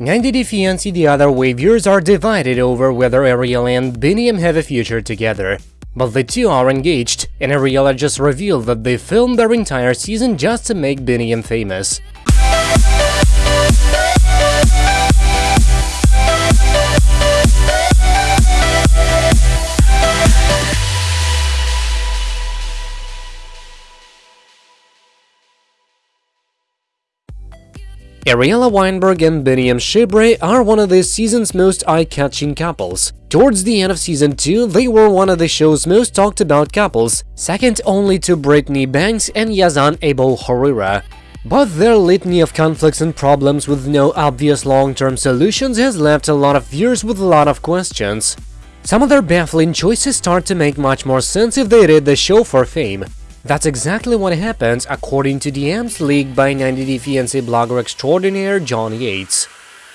90 Day Fiancé the other way viewers are divided over whether Ariella and Biniam have a future together. But the two are engaged, and Ariella just revealed that they filmed their entire season just to make Biniam famous. Ariella Weinberg and Biniam Shibre are one of this season's most eye-catching couples. Towards the end of season 2, they were one of the show's most talked about couples, second only to Brittany Banks and Yazan Abo Horira. But their litany of conflicts and problems with no obvious long-term solutions has left a lot of viewers with a lot of questions. Some of their baffling choices start to make much more sense if they did the show for fame. That's exactly what happens according to DMs leaked by 90 Day Fiancé blogger extraordinaire John Yates.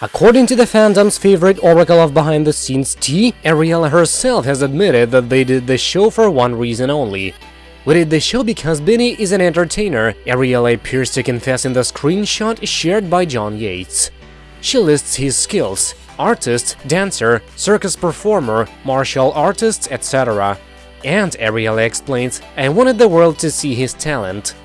According to the fandom's favorite oracle of behind-the-scenes tea, Ariella herself has admitted that they did the show for one reason only. We did the show because Benny is an entertainer, Ariella appears to confess in the screenshot shared by John Yates. She lists his skills, artist, dancer, circus performer, martial artist, etc. And Ariella explains, I wanted the world to see his talent.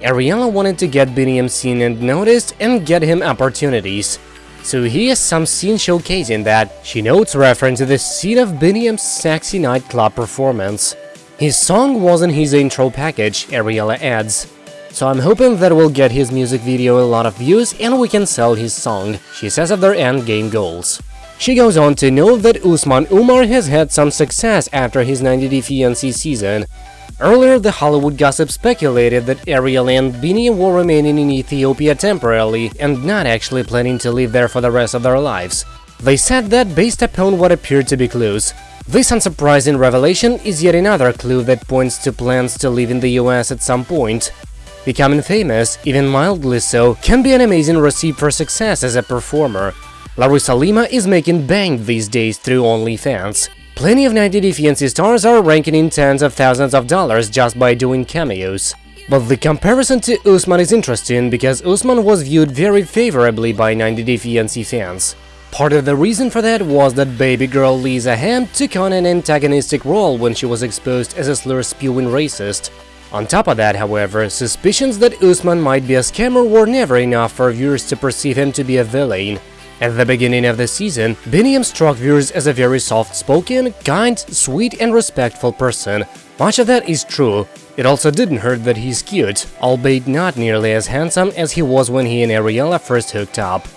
Ariella wanted to get Biniam seen and noticed and get him opportunities. So here's some scene showcasing that, she notes referring to the scene of Biniam's sexy nightclub performance. His song wasn't his intro package, Ariella adds. So I'm hoping that we'll get his music video a lot of views and we can sell his song, she says of their endgame goals. She goes on to note that Usman Umar has had some success after his 90 Day Fiancé season. Earlier, the Hollywood gossip speculated that Ariel and Bini were remaining in Ethiopia temporarily and not actually planning to live there for the rest of their lives. They said that based upon what appeared to be clues. This unsurprising revelation is yet another clue that points to plans to live in the US at some point. Becoming famous, even mildly so, can be an amazing recipe for success as a performer, Larissa Lima is making bank these days through OnlyFans. Plenty of 90 Day Fiancé stars are ranking in tens of thousands of dollars just by doing cameos. But the comparison to Usman is interesting because Usman was viewed very favorably by 90 Day Fiancé fans. Part of the reason for that was that baby girl Lisa Hamme took on an antagonistic role when she was exposed as a slur-spewing racist. On top of that, however, suspicions that Usman might be a scammer were never enough for viewers to perceive him to be a villain. At the beginning of the season, Biniam struck viewers as a very soft-spoken, kind, sweet and respectful person. Much of that is true. It also didn't hurt that he's cute, albeit not nearly as handsome as he was when he and Ariella first hooked up.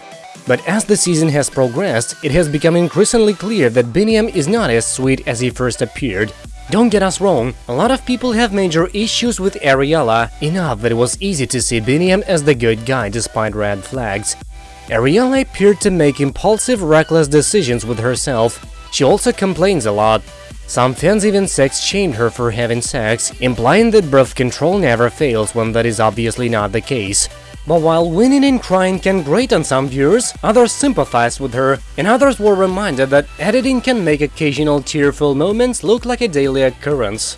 But as the season has progressed, it has become increasingly clear that Biniam is not as sweet as he first appeared. Don't get us wrong, a lot of people have major issues with Ariella, enough that it was easy to see Biniam as the good guy despite red flags. Ariella appeared to make impulsive, reckless decisions with herself. She also complains a lot. Some fans even sex-shamed her for having sex, implying that birth control never fails when that is obviously not the case. But while winning and crying can grate on some viewers, others sympathized with her, and others were reminded that editing can make occasional tearful moments look like a daily occurrence.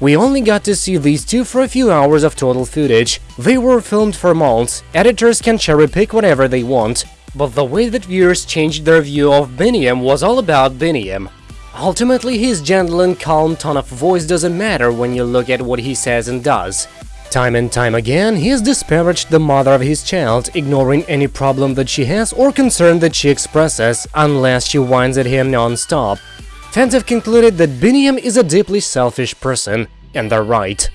We only got to see these two for a few hours of total footage. They were filmed for months, editors can cherry-pick whatever they want, but the way that viewers changed their view of Biniam was all about Biniam. Ultimately, his gentle and calm tone of voice doesn't matter when you look at what he says and does. Time and time again, he has disparaged the mother of his child, ignoring any problem that she has or concern that she expresses, unless she whines at him non-stop. Fans have concluded that Biniam is a deeply selfish person, and they're right.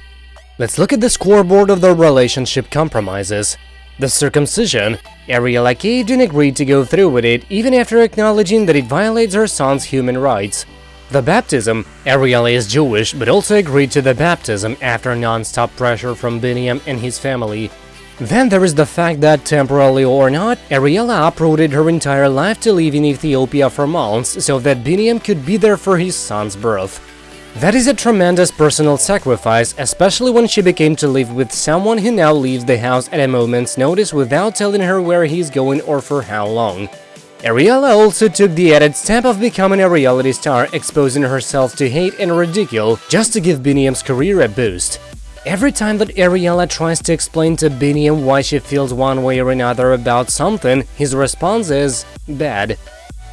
Let's look at the scoreboard of their relationship compromises. The circumcision, Ariella caved and agreed to go through with it even after acknowledging that it violates her son's human rights. The baptism, Ariella is Jewish but also agreed to the baptism after non-stop pressure from Biniam and his family, then there is the fact that, temporarily or not, Ariella uprooted her entire life to live in Ethiopia for months so that Biniam could be there for his son's birth. That is a tremendous personal sacrifice, especially when she became to live with someone who now leaves the house at a moment's notice without telling her where he's going or for how long. Ariella also took the added step of becoming a reality star, exposing herself to hate and ridicule just to give Biniam's career a boost. Every time that Ariella tries to explain to Biniam why she feels one way or another about something, his response is bad.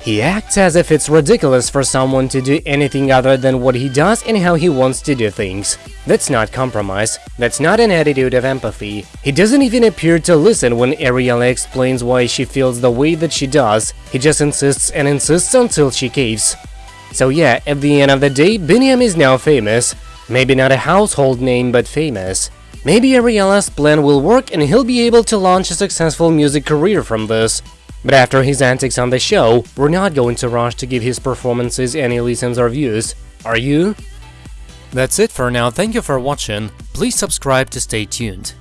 He acts as if it's ridiculous for someone to do anything other than what he does and how he wants to do things. That's not compromise. That's not an attitude of empathy. He doesn't even appear to listen when Ariella explains why she feels the way that she does. He just insists and insists until she caves. So yeah, at the end of the day, Biniam is now famous. Maybe not a household name, but famous. Maybe Ariella's plan will work and he'll be able to launch a successful music career from this. But after his antics on the show, we're not going to rush to give his performances any listens or views. Are you? That's it for now, thank you for watching, please subscribe to stay tuned.